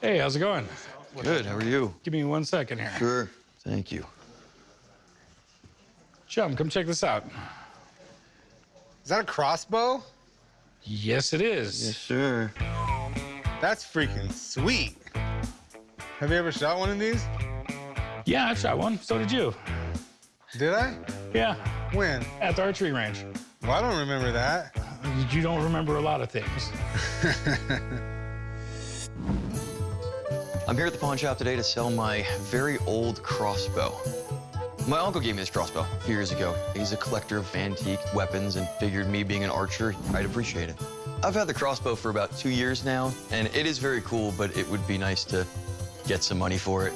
Hey, how's it going? Good, how are you? Give me one second here. Sure, thank you. Chum, come check this out. Is that a crossbow? Yes, it is. Yes, sir. That's freaking sweet. Have you ever shot one of these? Yeah, I shot one. So did you. Did I? Yeah, When? at the archery range. Well, I don't remember that. You don't remember a lot of things. I'm here at the pawn shop today to sell my very old crossbow. My uncle gave me this crossbow a few years ago. He's a collector of antique weapons and figured me being an archer, I'd appreciate it. I've had the crossbow for about two years now, and it is very cool, but it would be nice to get some money for it.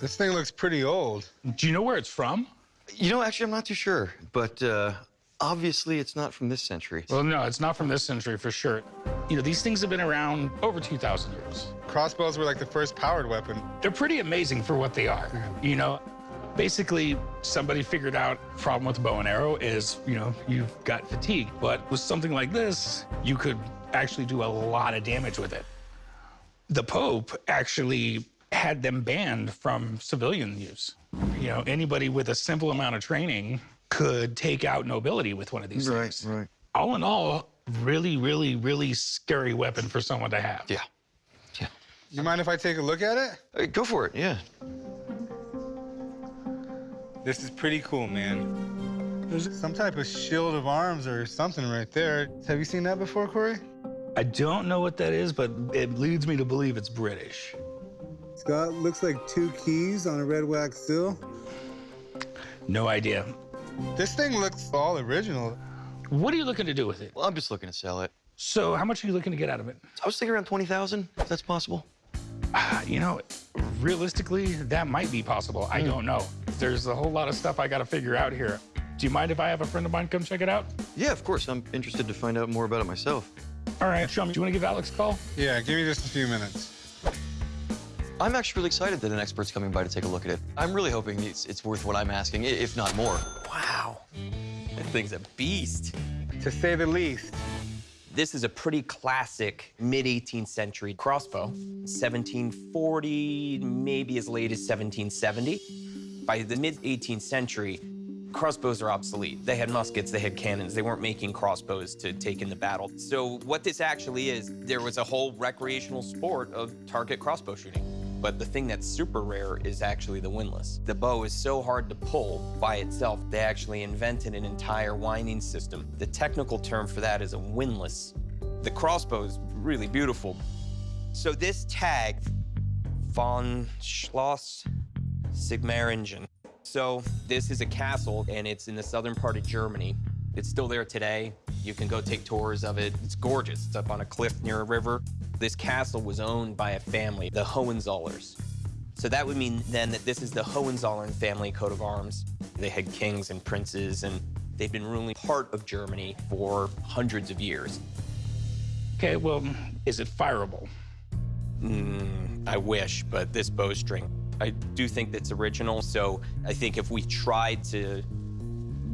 This thing looks pretty old. Do you know where it's from? You know, actually, I'm not too sure, but uh, obviously it's not from this century. Well, no, it's not from this century for sure. You know, these things have been around over 2,000 years. Crossbows were like the first powered weapon. They're pretty amazing for what they are. You know, basically, somebody figured out problem with bow and arrow is, you know, you've got fatigue. But with something like this, you could actually do a lot of damage with it. The Pope actually had them banned from civilian use. You know, anybody with a simple amount of training could take out nobility with one of these Right, things. right. All in all, really, really, really scary weapon for someone to have. Yeah. Yeah. You mind if I take a look at it? Uh, go for it, yeah. This is pretty cool, man. There's some type of shield of arms or something right there. Have you seen that before, Corey? I don't know what that is, but it leads me to believe it's British. It's got, looks like two keys on a red wax seal. No idea. This thing looks all original. What are you looking to do with it? Well, I'm just looking to sell it. So, how much are you looking to get out of it? I was thinking around 20,000, if that's possible. Ah, You know, realistically, that might be possible. I don't know. There's a whole lot of stuff I got to figure out here. Do you mind if I have a friend of mine come check it out? Yeah, of course. I'm interested to find out more about it myself. All right, Chum, do you want to give Alex a call? Yeah, give me just a few minutes. I'm actually really excited that an expert's coming by to take a look at it. I'm really hoping it's, it's worth what I'm asking, if not more. Wow, that thing's a beast. To say the least. This is a pretty classic mid-18th century crossbow. 1740, maybe as late as 1770. By the mid-18th century, crossbows are obsolete. They had muskets, they had cannons. They weren't making crossbows to take in the battle. So what this actually is, there was a whole recreational sport of target crossbow shooting. But the thing that's super rare is actually the windlass. The bow is so hard to pull by itself, they actually invented an entire winding system. The technical term for that is a windlass. The crossbow is really beautiful. So this tag, von Schloss Sigmaringen. So this is a castle, and it's in the southern part of Germany. It's still there today. You can go take tours of it. It's gorgeous. It's up on a cliff near a river. This castle was owned by a family, the Hohenzollerns. So that would mean then that this is the Hohenzollern family coat of arms. They had kings and princes, and they've been ruling part of Germany for hundreds of years. Okay, well, is it fireable? Mm, I wish, but this bowstring, I do think that's original, so I think if we tried to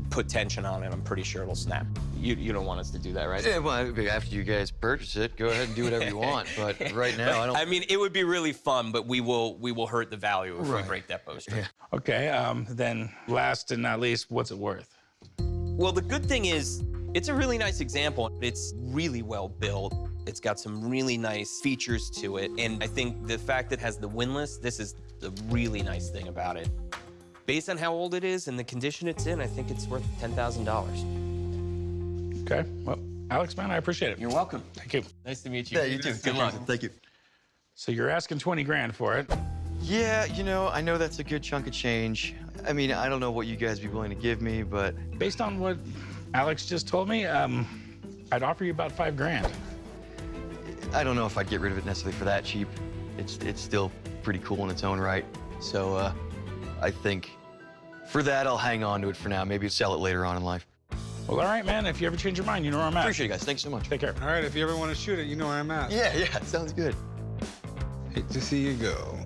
put tension on it, I'm pretty sure it'll snap. You, you don't want us to do that, right? Yeah, well, after you guys purchase it, go ahead and do whatever you want. But right now, I don't. I mean, it would be really fun, but we will we will hurt the value if we break that bowstring. Okay, um, then last and not least, what's it worth? Well, the good thing is, it's a really nice example. It's really well built. It's got some really nice features to it. And I think the fact that it has the windlass, this is the really nice thing about it. Based on how old it is and the condition it's in, I think it's worth $10,000. Okay, well, Alex, man, I appreciate it. You're welcome. Thank you. Nice to meet you. Yeah, you too. Good luck. Thank you. So you're asking 20 grand for it. Yeah, you know, I know that's a good chunk of change. I mean, I don't know what you guys be willing to give me, but Based on what Alex just told me, um, I'd offer you about five grand. I don't know if I'd get rid of it necessarily for that cheap. It's it's still pretty cool in its own right. So uh, I think for that, I'll hang on to it for now. Maybe sell it later on in life. Well, all right, man. If you ever change your mind, you know where I'm at. Appreciate it, guys. Thanks so much. Take care. All right, if you ever want to shoot it, you know where I'm at. Yeah, yeah, sounds good. Hate to see you go.